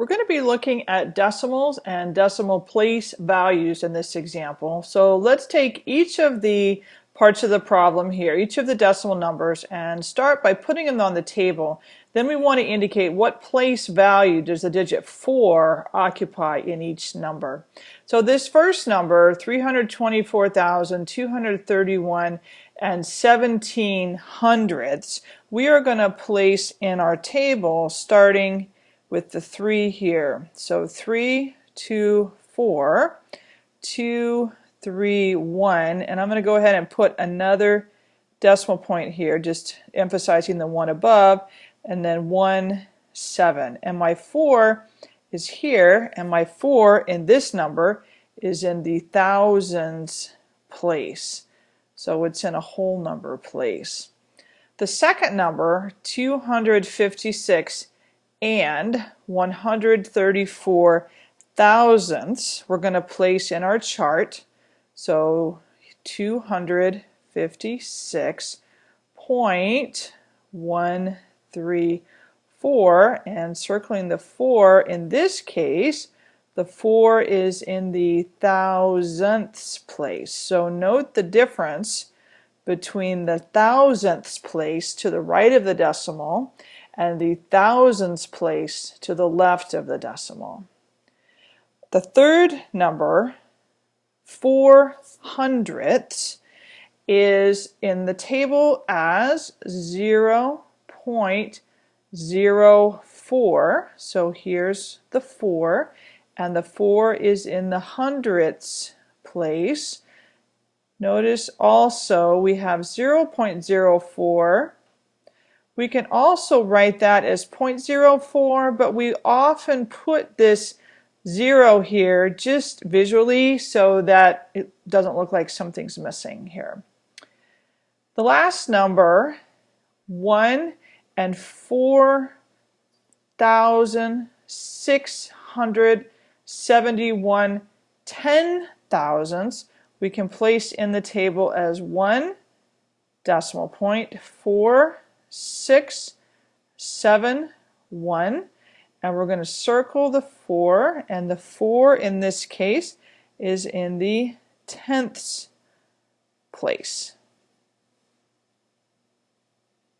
We're going to be looking at decimals and decimal place values in this example. So let's take each of the parts of the problem here, each of the decimal numbers, and start by putting them on the table. Then we want to indicate what place value does the digit 4 occupy in each number. So this first number, 324,231 and 17 hundredths, we are going to place in our table starting with the 3 here. So 3, 2, 4, 2, 3, 1, and I'm going to go ahead and put another decimal point here, just emphasizing the one above, and then 1, 7. And my 4 is here, and my 4 in this number is in the thousands place. So it's in a whole number place. The second number, 256, and 134 thousandths we're going to place in our chart. So 256.134 and circling the 4 in this case the 4 is in the thousandths place. So note the difference between the thousandths place to the right of the decimal and the thousands place to the left of the decimal. The third number, 4 hundredths, is in the table as 0 0.04. So here's the 4, and the 4 is in the hundredths place. Notice also we have 0.04 we can also write that as 0.04, but we often put this zero here just visually so that it doesn't look like something's missing here. The last number, 1 and 4,671 ten thousandths we can place in the table as 1 decimal point, 4 six, seven, one, and we're going to circle the four, and the four in this case is in the tenths place.